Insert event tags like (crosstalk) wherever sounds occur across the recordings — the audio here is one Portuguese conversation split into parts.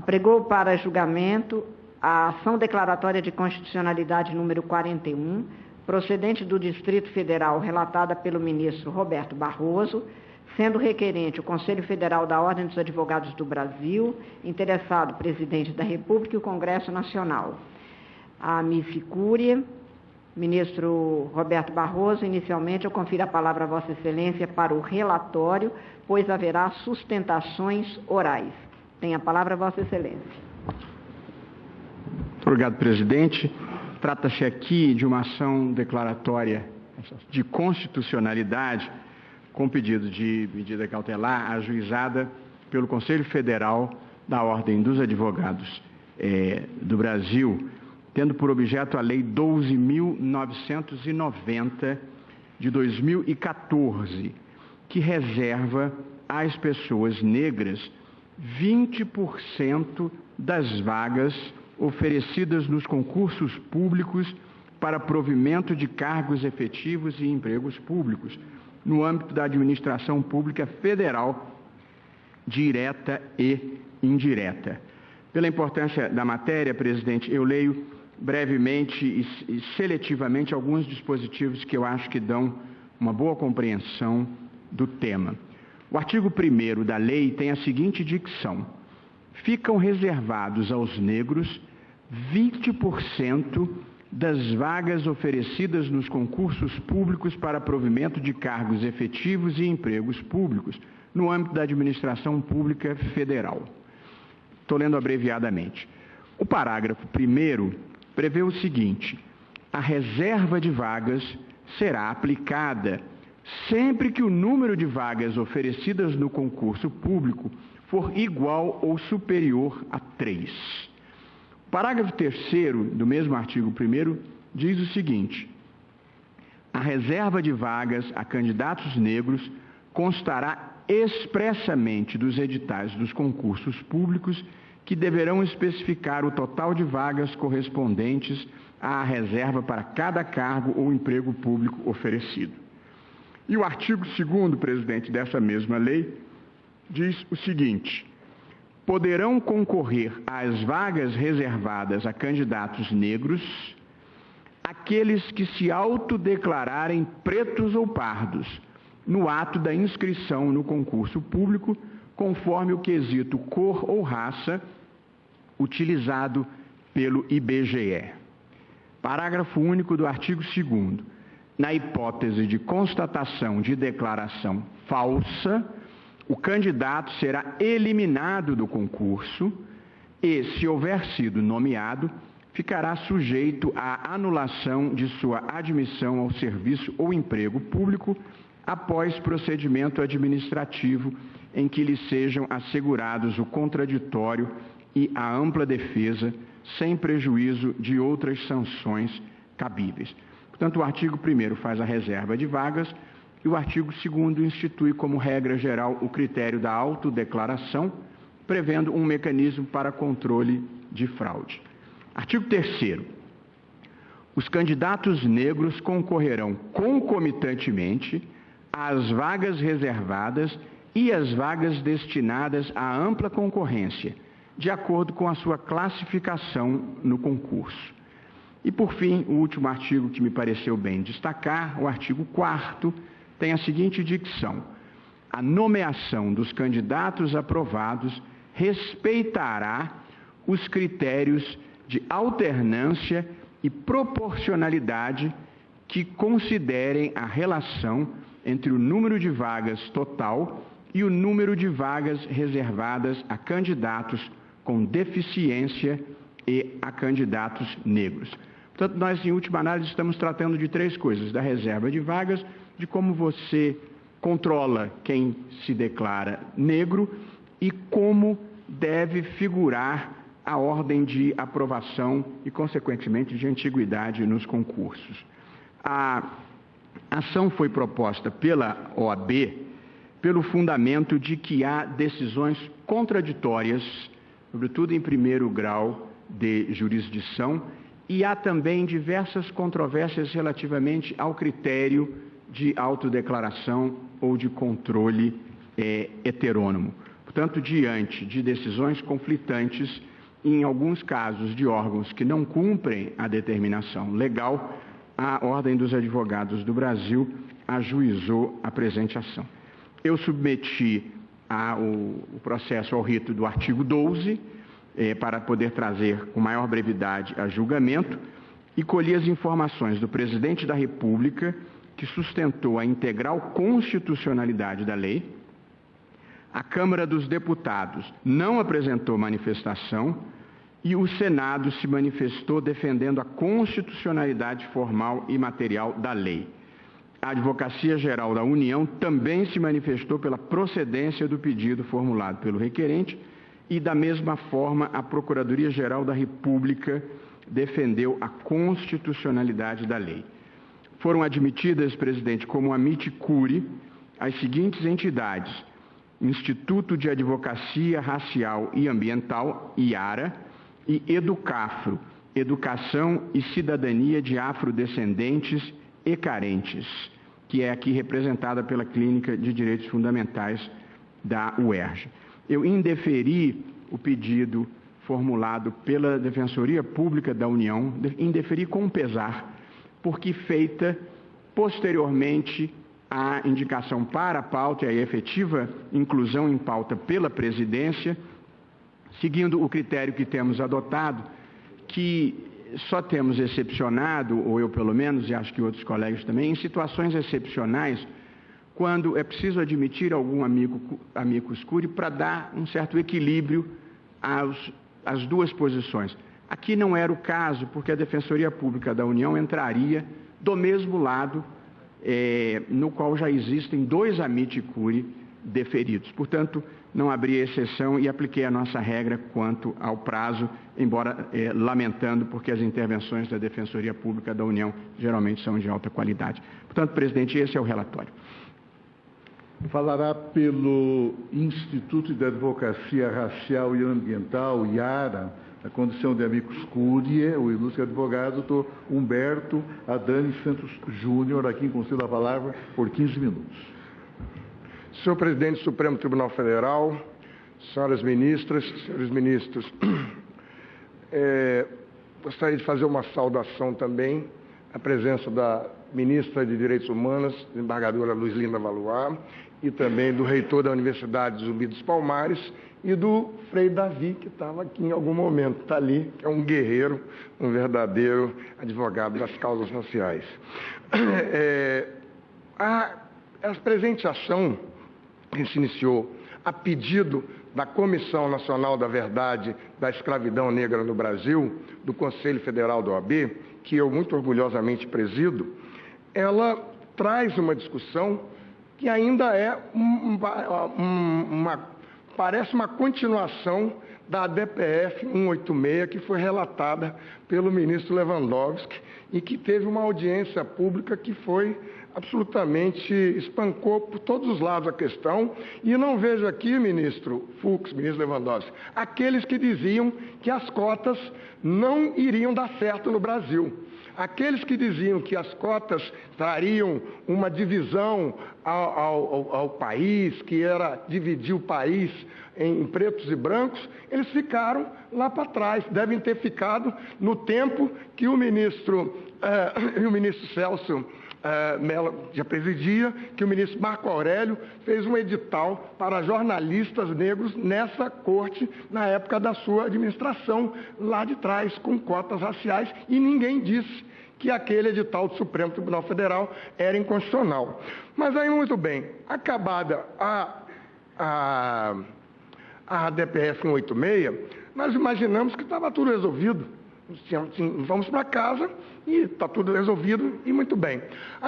apregou para julgamento a ação declaratória de constitucionalidade número 41, procedente do Distrito Federal, relatada pelo ministro Roberto Barroso, sendo requerente o Conselho Federal da Ordem dos Advogados do Brasil, interessado Presidente da República e o Congresso Nacional. A MIF Cúria, ministro Roberto Barroso, inicialmente eu confiro a palavra a Vossa Excelência para o relatório, pois haverá sustentações orais. Tem a palavra Vossa Excelência. Obrigado, presidente. Trata-se aqui de uma ação declaratória de constitucionalidade com pedido de medida cautelar ajuizada pelo Conselho Federal da Ordem dos Advogados é, do Brasil, tendo por objeto a Lei 12.990 de 2014, que reserva às pessoas negras 20% das vagas oferecidas nos concursos públicos para provimento de cargos efetivos e empregos públicos no âmbito da administração pública federal, direta e indireta. Pela importância da matéria, presidente, eu leio brevemente e seletivamente alguns dispositivos que eu acho que dão uma boa compreensão do tema. O artigo 1 da lei tem a seguinte dicção: ficam reservados aos negros 20% das vagas oferecidas nos concursos públicos para provimento de cargos efetivos e empregos públicos no âmbito da administração pública federal. Estou lendo abreviadamente. O parágrafo 1 prevê o seguinte: a reserva de vagas será aplicada sempre que o número de vagas oferecidas no concurso público for igual ou superior a 3. Parágrafo 3 do mesmo artigo 1 diz o seguinte: a reserva de vagas a candidatos negros constará expressamente dos editais dos concursos públicos que deverão especificar o total de vagas correspondentes à reserva para cada cargo ou emprego público oferecido. E o artigo 2 presidente, dessa mesma lei, diz o seguinte: poderão concorrer às vagas reservadas a candidatos negros aqueles que se autodeclararem pretos ou pardos no ato da inscrição no concurso público, conforme o quesito cor ou raça utilizado pelo IBGE. Parágrafo único do artigo 2 Na hipótese de constatação de declaração falsa, o candidato será eliminado do concurso e, se houver sido nomeado, ficará sujeito à anulação de sua admissão ao serviço ou emprego público após procedimento administrativo em que lhe sejam assegurados o contraditório e a ampla defesa, sem prejuízo de outras sanções cabíveis. Portanto, o artigo 1 faz a reserva de vagas, e o artigo 2 institui como regra geral o critério da autodeclaração, prevendo um mecanismo para controle de fraude. Artigo 3 Os candidatos negros concorrerão concomitantemente às vagas reservadas e às vagas destinadas à ampla concorrência, de acordo com a sua classificação no concurso. E, por fim, o último artigo que me pareceu bem destacar, o artigo 4 tem a seguinte dicção: a nomeação dos candidatos aprovados respeitará os critérios de alternância e proporcionalidade que considerem a relação entre o número de vagas total e o número de vagas reservadas a candidatos com deficiência e a candidatos negros. Portanto, nós, em última análise, estamos tratando de três coisas: da reserva de vagas, de como você controla quem se declara negro e como deve figurar a ordem de aprovação e, consequentemente, de antiguidade nos concursos. A ação foi proposta pela OAB pelo fundamento de que há decisões contraditórias, sobretudo em primeiro grau de jurisdição, e há também diversas controvérsias relativamente ao critério de autodeclaração ou de controle é, heterônomo. Portanto, diante de decisões conflitantes, em alguns casos de órgãos que não cumprem a determinação legal, a Ordem dos Advogados do Brasil ajuizou a presente ação. Eu submeti a, o, o, processo ao rito do artigo 12, eh, para poder trazer com maior brevidade a julgamento, e colhi as informações do presidente da República, que sustentou a integral constitucionalidade da lei. A Câmara dos Deputados não apresentou manifestação e o Senado se manifestou defendendo a constitucionalidade formal e material da lei. A Advocacia Geral da União também se manifestou pela procedência do pedido formulado pelo requerente e, da mesma forma, a Procuradoria-Geral da República defendeu a constitucionalidade da lei. Foram admitidas, presidente, como amite curi as seguintes entidades: Instituto de Advocacia Racial e Ambiental, IARA, e Educafro, Educação e Cidadania de Afrodescendentes e Carentes, que é aqui representada pela Clínica de Direitos Fundamentais da UERJ. Eu indeferi o pedido formulado pela Defensoria Pública da União, indeferi com pesar, porque feita posteriormente a indicação para a pauta e a efetiva inclusão em pauta pela presidência, seguindo o critério que temos adotado, que só temos excepcionado, ou eu pelo menos, e acho que outros colegas também, em situações excepcionais, quando é preciso admitir algum amigo, amigo escuro para dar um certo equilíbrio aos, às duas posições. Aqui não era o caso, porque a Defensoria Pública da União entraria do mesmo lado é, no qual já existem dois amite curi deferidos. Portanto, não abri exceção e apliquei a nossa regra quanto ao prazo, embora eh, lamentando, porque as intervenções da Defensoria Pública da União geralmente são de alta qualidade. Portanto, presidente, esse é o relatório. Falará pelo Instituto de Advocacia Racial e Ambiental, IARA, na condição de amicus curiae, o ilustre advogado, doutor Humberto Adani Santos Júnior, aqui em Conselho da Palavra, por 15 minutos. Senhor Presidente do Supremo Tribunal Federal, senhoras ministras, senhores ministros, (clears throat) é, gostaria de fazer uma saudação também à presença da ministra de Direitos Humanos, desembargadora Luiz Linda Valois, e também do reitor da Universidade Zumbi dos Palmares e do Frei Davi, que estava aqui em algum momento, está ali, é um guerreiro, um verdadeiro advogado das causas sociais. (clears throat) É, a, a presente ação que se iniciou a pedido da Comissão Nacional da Verdade da Escravidão Negra no Brasil, do Conselho Federal da OAB, que eu muito orgulhosamente presido, ela traz uma discussão que ainda é uma, uma parece uma continuação da DPF 186 que foi relatada pelo ministro Lewandowski e que teve uma audiência pública que foi absolutamente espancou por todos os lados a questão, e não vejo aqui, ministro Fux, ministro Lewandowski, aqueles que diziam que as cotas não iriam dar certo no Brasil. Aqueles que diziam que as cotas trariam uma divisão ao, ao, ao, país, que era dividir o país em pretos e brancos, eles ficaram lá para trás. Devem ter ficado no tempo que o ministro, eh, (coughs) o ministro Celso uh, Mello já presidia, que o ministro Marco Aurélio fez um edital para jornalistas negros nessa corte, na época da sua administração, lá de trás, com cotas raciais, e ninguém disse que aquele edital do Supremo Tribunal Federal era inconstitucional. Mas aí, muito bem, acabada a, a, a DPF 186, nós imaginamos que estava tudo resolvido vamos para casa e está tudo resolvido e muito bem.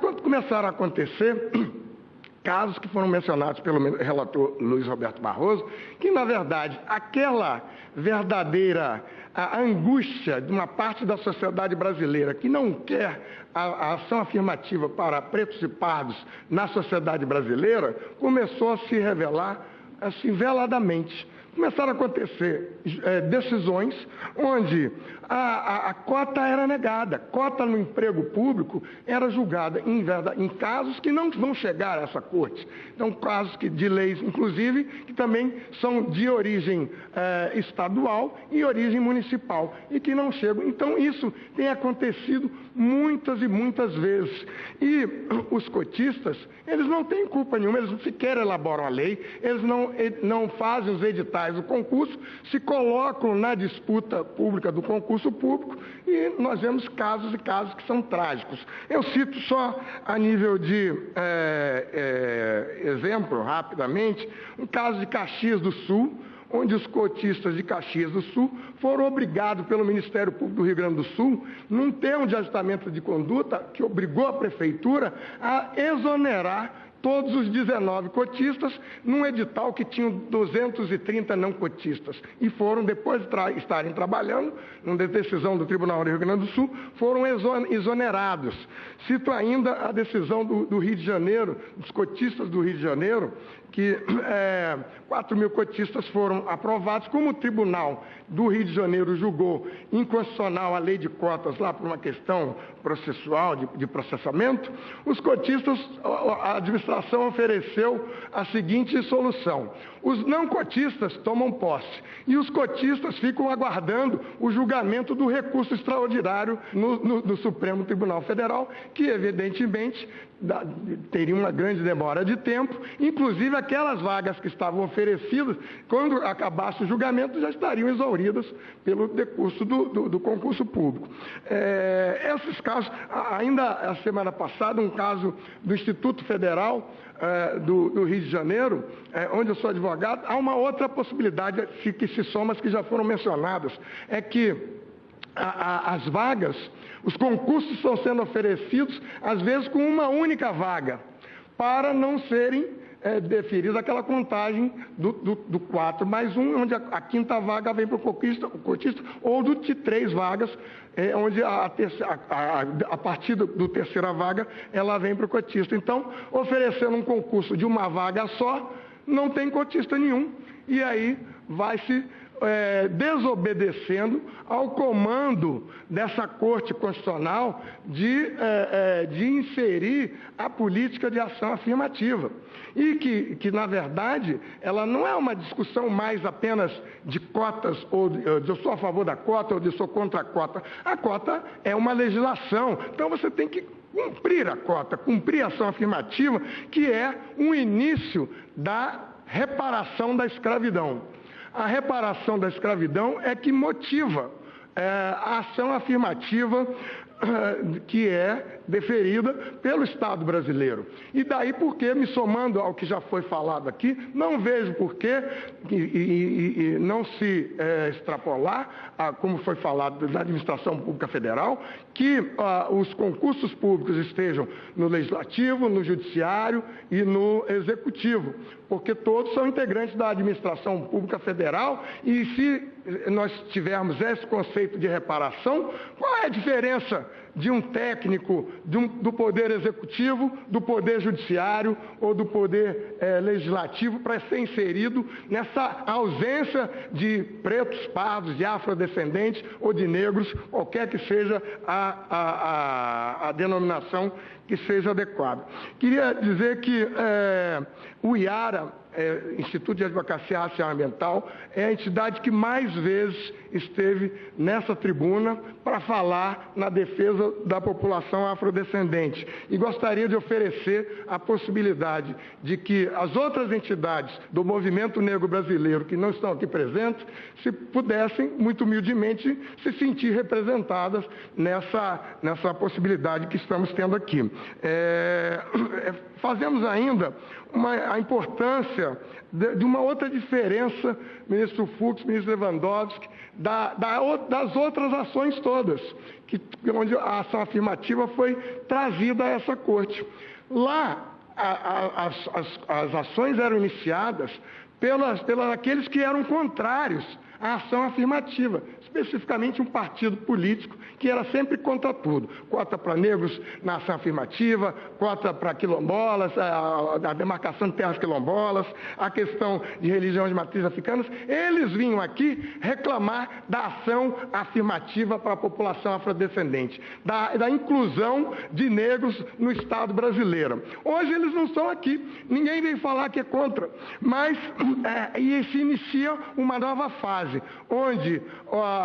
Quando começaram a acontecer (clears throat) casos que foram mencionados pelo relator Luiz Roberto Barroso, que na verdade aquela verdadeira angústia de uma parte da sociedade brasileira que não quer a, a ação afirmativa para pretos e pardos na sociedade brasileira começou a se revelar assim veladamente começaram a acontecer é, decisões onde a, a, a, cota era negada. Cota no emprego público era julgada em, em, casos que não vão chegar a essa corte. Então, casos que, de leis, inclusive, que também são de origem é, estadual e origem municipal e que não chegam. Então, isso tem acontecido muitas e muitas vezes. E (clears throat) os cotistas, eles não têm culpa nenhuma, eles sequer elaboram a lei, eles não, não fazem os editais do concurso, se colocam na disputa pública do concurso público e nós vemos casos e casos que são trágicos. Eu cito só a nível de é, é, exemplo, rapidamente, um caso de Caxias do Sul, onde os cotistas de Caxias do Sul foram obrigados pelo Ministério Público do Rio Grande do Sul, num termo de ajustamento de conduta que obrigou a prefeitura a exonerar todos os 19 cotistas num edital que tinha 230 não cotistas. E foram, depois de estarem trabalhando, numa decisão do Tribunal do Rio Grande do Sul, foram exonerados. Cito ainda a decisão do, do Rio de Janeiro, dos cotistas do Rio de Janeiro, que (clears throat) é, 4 mil cotistas foram aprovados, como o Tribunal do Rio de Janeiro julgou inconstitucional a lei de cotas lá por uma questão processual, de, de processamento, os cotistas, a administração ofereceu a seguinte solução: os não cotistas tomam posse e os cotistas ficam aguardando o julgamento do recurso extraordinário no, no, no Supremo Tribunal Federal, que evidentemente teria uma grande demora de tempo, inclusive aquelas vagas que estavam oferecidas, quando acabasse o julgamento, já estariam exauridas pelo decurso do, do, do concurso público. É, esses casos, ainda a semana passada, um caso do Instituto Federal é, do, do, Rio de Janeiro, é, onde eu sou advogado, há uma outra possibilidade que se soma as que já foram mencionadas, é que a, a, as vagas os concursos estão sendo oferecidos, às vezes, com uma única vaga, para não serem é, aquela contagem do, do, do 4 mais 1, onde a, a quinta vaga vem para o cotista, cotista, ou do de três vagas, é, onde a, a, a, partir do, do terceira vaga ela vem para o cotista. Então, oferecendo um concurso de uma vaga só, não tem cotista nenhum, e aí vai se é, desobedecendo ao comando dessa Corte Constitucional de, é, é, de inserir a política de ação afirmativa. E que, que, na verdade, ela não é uma discussão mais apenas de cotas, ou de, eu sou a favor da cota ou de eu sou contra a cota. A cota é uma legislação, então você tem que cumprir a cota, cumprir a ação afirmativa, que é um início da reparação da escravidão. A reparação da escravidão é que motiva é, a ação afirmativa que é deferida pelo Estado brasileiro. E daí porque, me somando ao que já foi falado aqui, não vejo por que e, e, e, não se é, extrapolar, a, como foi falado da administração pública federal, que a, os concursos públicos estejam no legislativo, no judiciário e no executivo, porque todos são integrantes da administração pública federal e se nós tivermos esse conceito de reparação, qual é a diferença de um técnico de um, do Poder Executivo, do Poder Judiciário ou do Poder é, Legislativo para ser inserido nessa ausência de pretos, pardos, de afrodescendentes ou de negros, qualquer que seja a, a, a, a denominação que seja adequada. Queria dizer que é, o IARA é, Instituto de Advocacia Racial Ambiental, é a entidade que mais vezes esteve nessa tribuna para falar na defesa da população afrodescendente. E gostaria de oferecer a possibilidade de que as outras entidades do movimento negro brasileiro que não estão aqui presentes, se pudessem, muito humildemente, se sentir representadas nessa, nessa possibilidade que estamos tendo aqui. É, é fazemos ainda uma, a importância de, de, uma outra diferença, ministro Fux, ministro Lewandowski, da, da, das outras ações todas, que, onde a ação afirmativa foi trazida a essa corte. Lá, a, a, as, as, as ações eram iniciadas pelas, pelas aqueles que eram contrários à ação afirmativa, especificamente um partido político que era sempre contra tudo. Cota para negros na ação afirmativa, cota para quilombolas, a, a, demarcação de terras quilombolas, a questão de religião de matriz africanas. Eles vinham aqui reclamar da ação afirmativa para a população afrodescendente, da, da inclusão de negros no Estado brasileiro. Hoje eles não estão aqui, ninguém vem falar que é contra, mas (clears throat) é, e se inicia uma nova fase, onde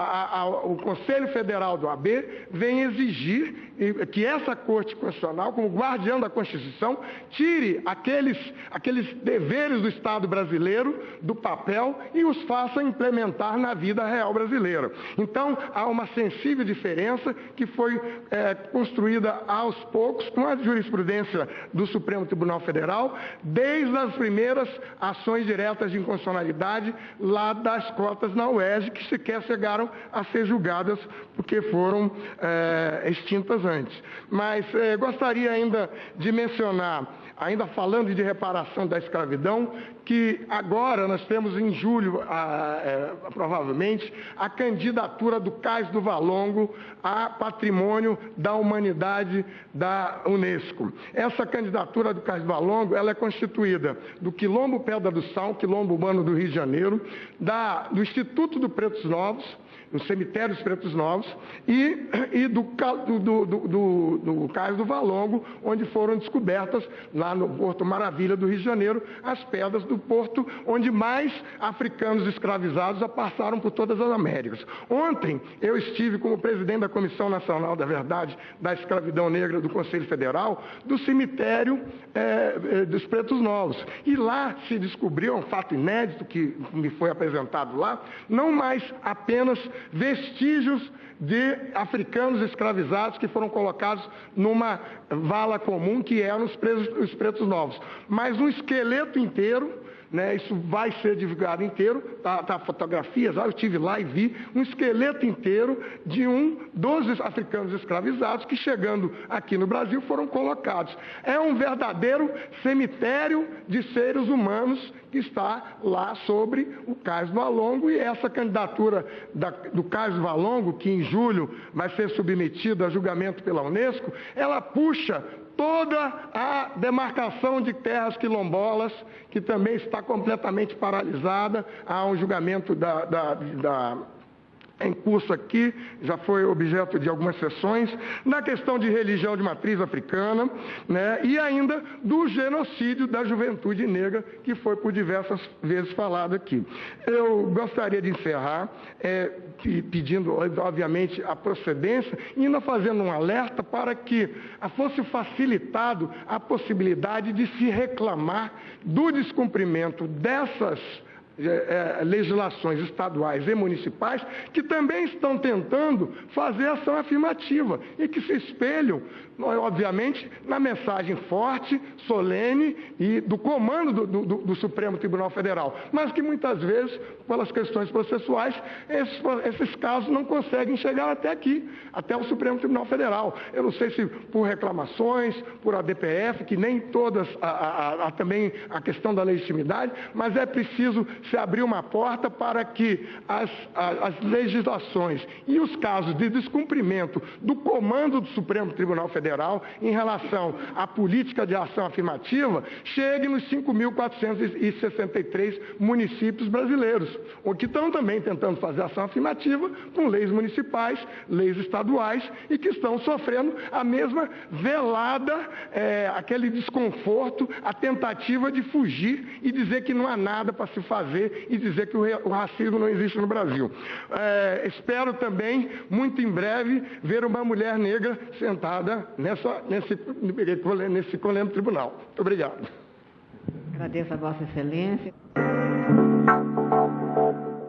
a, o Conselho Federal do AB vem exigir que essa Corte Constitucional, como guardião da Constituição, tire aqueles, aqueles deveres do Estado brasileiro do papel e os faça implementar na vida real brasileira. Então, há uma sensível diferença que foi é, construída aos poucos com a jurisprudência do Supremo Tribunal Federal, desde as primeiras ações diretas de inconstitucionalidade lá das cotas na UERJ, que sequer chegaram a ser julgadas porque foram é, extintas antes. Mas é, gostaria ainda de mencionar, ainda falando de reparação da escravidão, que agora nós temos em julho, a, é, provavelmente, a candidatura do Cais do Valongo a patrimônio da humanidade da Unesco. Essa candidatura do Cais do Valongo ela é constituída do Quilombo Pedra do Sal, Quilombo Urbano do Rio de Janeiro, da, do Instituto do Pretos Novos, no cemitério dos Pretos Novos, e, e do, do, do, do, do Cais do Valongo, onde foram descobertas, lá no Porto Maravilha do Rio de Janeiro, as pedras do porto onde mais africanos escravizados passaram por todas as Américas. Ontem eu estive como presidente da Comissão Nacional da Verdade da Escravidão Negra do Conselho Federal, do cemitério é, dos Pretos Novos. E lá se descobriu, um fato inédito que me foi apresentado lá, não mais apenas vestígios de africanos escravizados que foram colocados numa vala comum que eram os, presos, os pretos novos, mas um esqueleto inteiro né, isso vai ser divulgado inteiro, tá, tá fotografias, eu estive lá e vi um esqueleto inteiro de um dos africanos escravizados que chegando aqui no Brasil foram colocados. É um verdadeiro cemitério de seres humanos que está lá sobre o Cais do Valongo e essa candidatura da, do Cais do Valongo, que em julho vai ser submetida a julgamento pela Unesco, ela puxa toda a demarcação de terras quilombolas, que também está completamente paralisada. Há um julgamento da, da, da em curso aqui, já foi objeto de algumas sessões, na questão de religião de matriz africana, né, e ainda do genocídio da juventude negra, que foi por diversas vezes falado aqui. Eu gostaria de encerrar é, pedindo, obviamente, a procedência e ainda fazendo um alerta para que fosse facilitado a possibilidade de se reclamar do descumprimento dessas é, é, legislações estaduais e municipais que também estão tentando fazer ação afirmativa e que se espelham, obviamente, na mensagem forte, solene e do comando do, do, do Supremo Tribunal Federal, mas que muitas vezes, pelas questões processuais, esses, esses casos não conseguem chegar até aqui, até o Supremo Tribunal Federal. Eu não sei se por reclamações, por ADPF, que nem todas, há também a questão da legitimidade, mas é preciso se abrir uma porta para que as, as legislações e os casos de descumprimento do comando do Supremo Tribunal Federal em relação à política de ação afirmativa cheguem nos 5.463 municípios brasileiros, o que estão também tentando fazer ação afirmativa com leis municipais, leis estaduais e que estão sofrendo a mesma velada, é, aquele desconforto, a tentativa de fugir e dizer que não há nada para se fazer e dizer que o racismo não existe no Brasil. É, espero também, muito em breve, ver uma mulher negra sentada nessa, nesse, nesse colendo tribunal. Muito obrigado. Agradeço a Vossa Excelência.